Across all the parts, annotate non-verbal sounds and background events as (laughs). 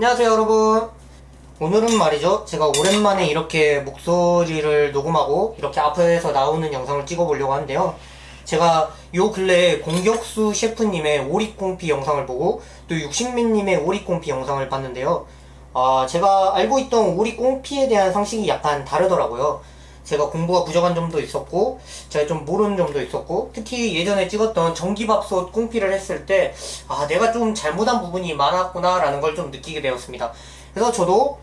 안녕하세요 여러분. 오늘은 말이죠. 제가 오랜만에 이렇게 목소리를 녹음하고 이렇게 앞에서 나오는 영상을 찍어보려고 하는데요. 제가 요 근래에 공격수 셰프님의 오리콩피 영상을 보고 또 육식맨님의 오리콩피 영상을 봤는데요. 아 제가 알고 있던 오리콩피에 대한 상식이 약간 다르더라고요 제가 공부가 부족한 점도 있었고 제가 좀 모르는 점도 있었고 특히 예전에 찍었던 전기밥솥 꽁피를 했을 때 아 내가 좀 잘못한 부분이 많았구나 라는 걸 좀 느끼게 되었습니다. 그래서 저도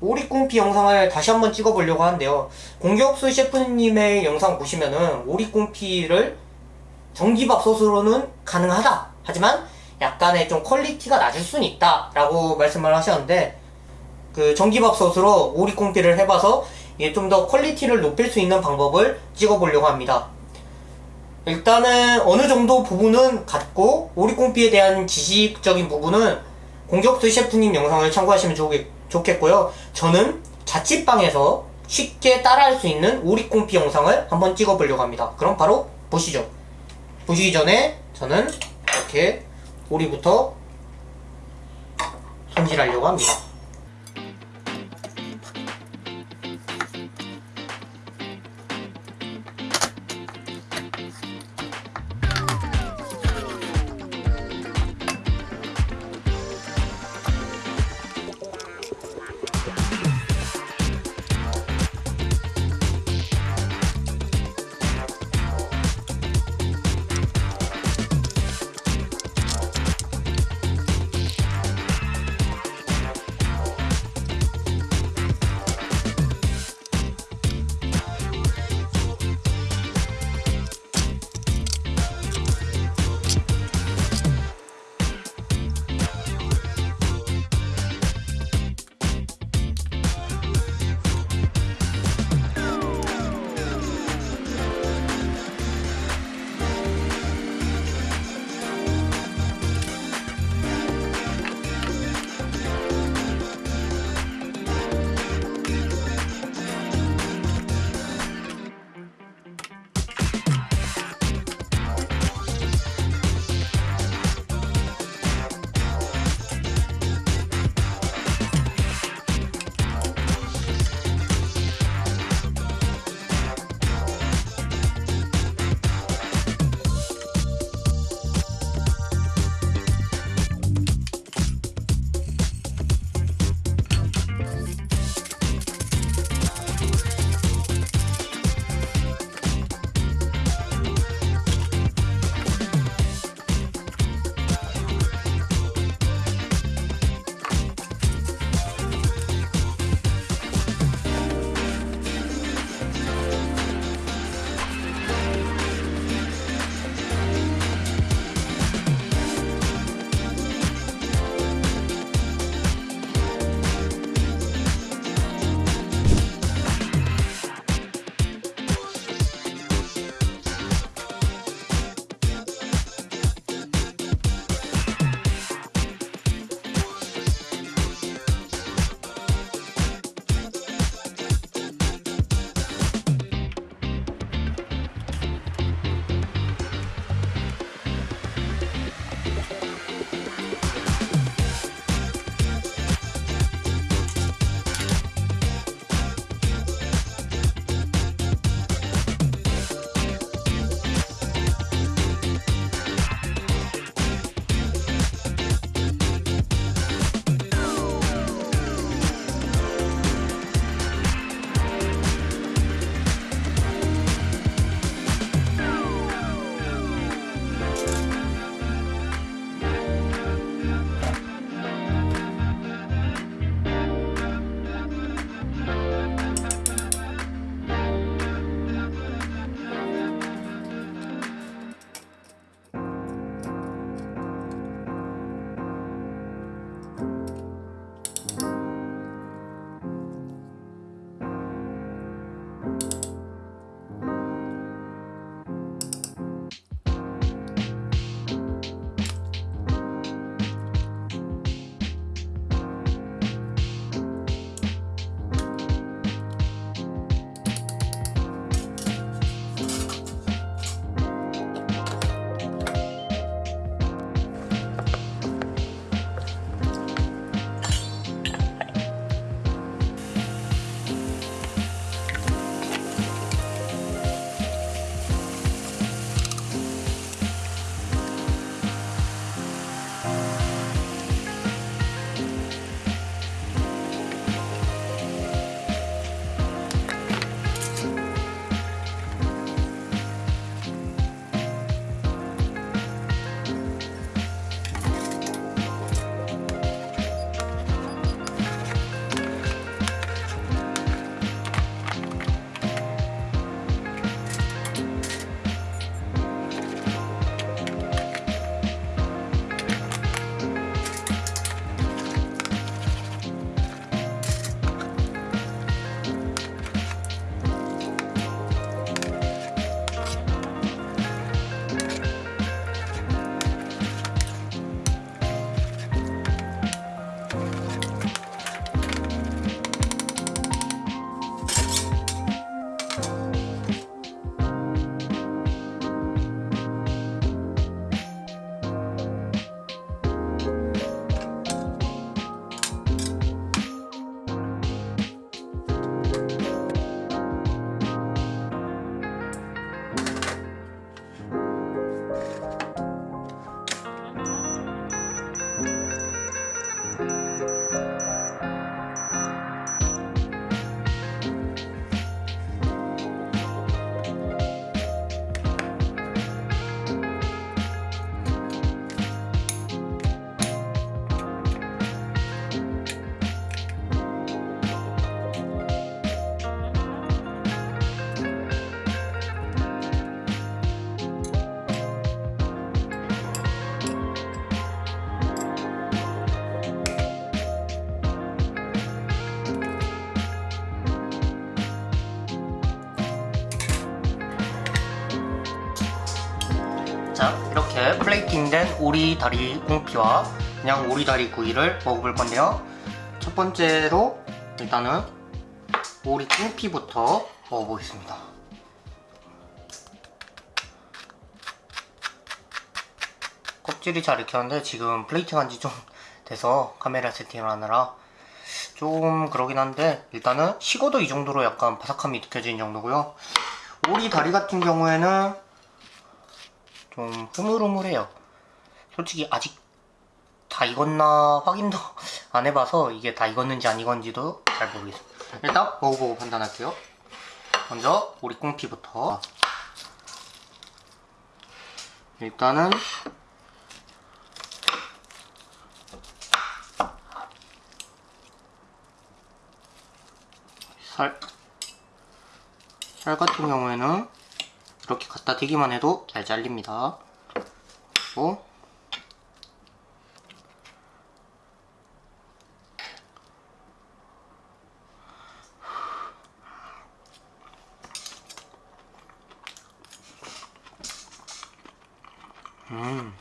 오리 confit 영상을 다시 한번 찍어보려고 하는데요. 공격수 셰프님의 영상 보시면은 오리 confit를 전기밥솥으로는 가능하다. 하지만 약간의 좀 quality가 낮을 수는 있다 라고 말씀을 하셨는데 그 전기밥솥으로 오리 confit를 해봐서 이게 좀더 quality를 높일 수 있는 방법을 찍어보려고 합니다. 일단은 어느 정도 부분은 같고 오리콩피에 대한 지식적인 부분은 공격수 셰프님 영상을 참고하시면 좋겠, 좋겠 고요. 저는 자취방에서 쉽게 따라할 수 있는 오리콩피 영상을 한번 찍어보려고 합니다. 그럼 바로 보시죠. 보시기 전에 저는 이렇게 오리부터 손질하려고 합니다. 이렇게 plating된 오리 다리 꽁피와 그냥 오리 다리 구이를 먹어볼 건데요. 첫 번째로 일단은 오리 confit부터 먹어보겠습니다. 껍질이 잘 익혔는데 지금 플레이팅 한 지 좀 돼서 카메라 세팅을 하느라 좀 그러긴 한데 일단은 식어도 이 정도로 약간 바삭함이 느껴지는 정도고요. 오리 다리 같은 경우에는 좀 흐물흐물해요. 솔직히 아직 다 익었나 확인도 (laughs) 안 해봐서 이게 다 익었는지 안 익었는지도 잘 모르겠어요 일단 먹어보고 판단할게요. 먼저 오리 꽁피부터. 일단은 살, 살 같은 경우에는 이렇게 갖다 대기만 해도 잘 잘립니다. 그리고 음.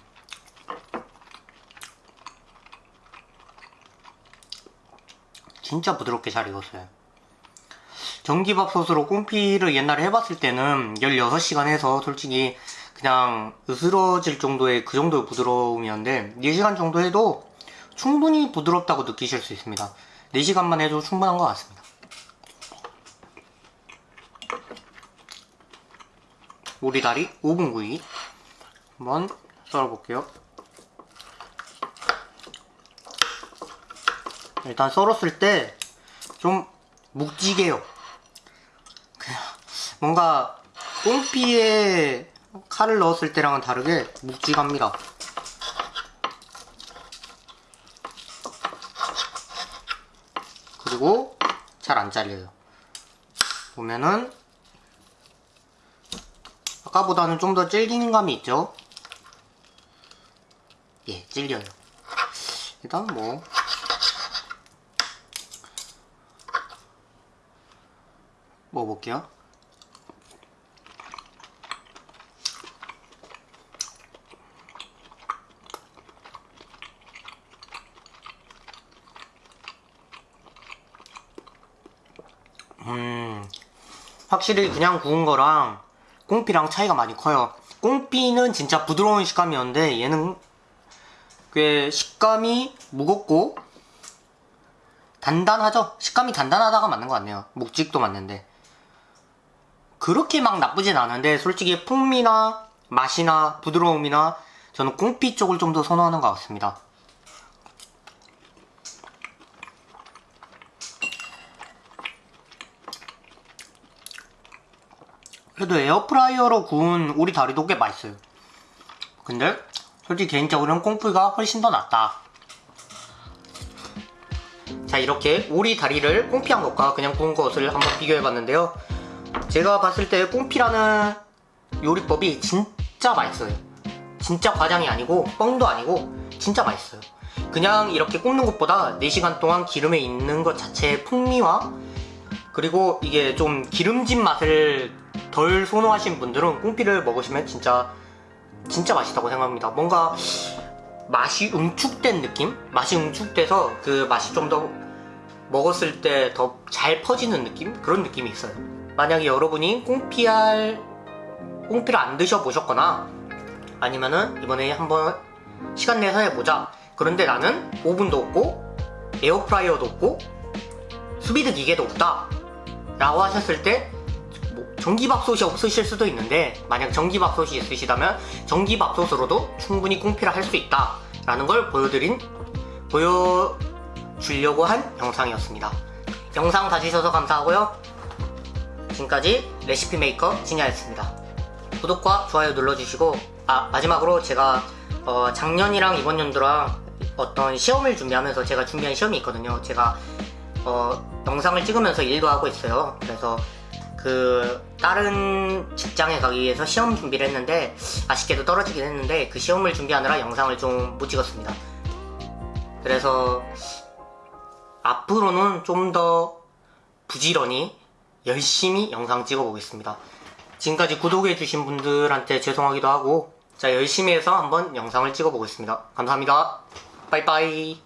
진짜 부드럽게 잘 익었어요. 전기밥솥으로 꽁피를 옛날에 해봤을 때는 16시간 해서 솔직히 그냥 으스러질 정도의 그 정도의 부드러움이었는데 4시간 정도 해도 충분히 부드럽다고 느끼실 수 있습니다. 4시간만 해도 충분한 것 같습니다. 오리다리 5분 구이. 한번 썰어볼게요. 일단 썰었을 때 좀 묵직해요 뭔가 꽁피에 칼을 넣었을 때랑은 다르게 묵직합니다. 그리고 잘 안 잘려요. 보면은 아까보다는 좀 더 질기는 감이 있죠? 예 질려요. 일단 뭐. 먹어볼게요. 확실히 그냥 구운 거랑 꽁피랑 차이가 많이 커요. 꽁피는 진짜 부드러운 식감이었는데 얘는 꽤 식감이 무겁고 단단하죠? 식감이 단단하다가 맞는 것 같네요. 묵직도 맞는데. 그렇게 막 나쁘진 않은데 솔직히 풍미나 맛이나 부드러움이나 저는 꽁피 쪽을 좀 더 선호하는 것 같습니다. 그래도 에어프라이어로 구운 오리 다리도 꽤 맛있어요. 근데 솔직히 개인적으로는 confit가 훨씬 더 낫다. 자 이렇게 오리 다리를 confit한 것과 그냥 구운 것을 한번 비교해 봤는데요. 제가 봤을 때 confit라는 요리법이 진짜 맛있어요 진짜 과장이 아니고 뻥도 아니고 진짜 맛있어요 그냥 이렇게 굽는 것보다 4시간 동안 기름에 있는 것 자체의 풍미와 그리고 이게 좀 기름진 맛을 덜 선호하시는 분들은 꽁피를 먹으시면 진짜 진짜 맛있다고 생각합니다 뭔가 맛이 응축된 느낌? 맛이 응축돼서 그 맛이 좀 더 먹었을 때 더 잘 퍼지는 느낌? 그런 느낌이 있어요 만약에 여러분이 꽁피알 꽁피를 안 드셔보셨거나 아니면은 이번에 한번 시간 내서 해보자 그런데 나는 오븐도 없고 에어프라이어도 없고 sous vide 기계도 없다 라고 하셨을 때뭐 전기밥솥이 없으실 수도 있는데 만약 전기밥솥이 있으시다면 전기밥솥으로도 충분히 confit를 할 수 있다 라는 걸 보여드린 보여주려고 한 영상이었습니다 영상 봐주셔서 감사하고요 지금까지 레시피 메이커 진야였습니다. 구독과 좋아요 눌러주시고 아 마지막으로 제가 어, 작년이랑 이번 연도랑 어떤 시험을 준비하면서 제가 준비한 시험이 있거든요. 제가 어, 영상을 찍으면서 일도 하고 있어요. 그래서 그 다른 직장에 가기 위해서 시험 준비를 했는데 아쉽게도 떨어지긴 했는데 그 시험을 준비하느라 영상을 좀 못 찍었습니다. 그래서 앞으로는 좀 더 부지런히 열심히 영상 찍어 보겠습니다. 지금까지 구독해 주신 분들한테 죄송하기도 하고 자, 열심히 해서 한번 영상을 찍어 보겠습니다. 감사합니다. 빠이빠이.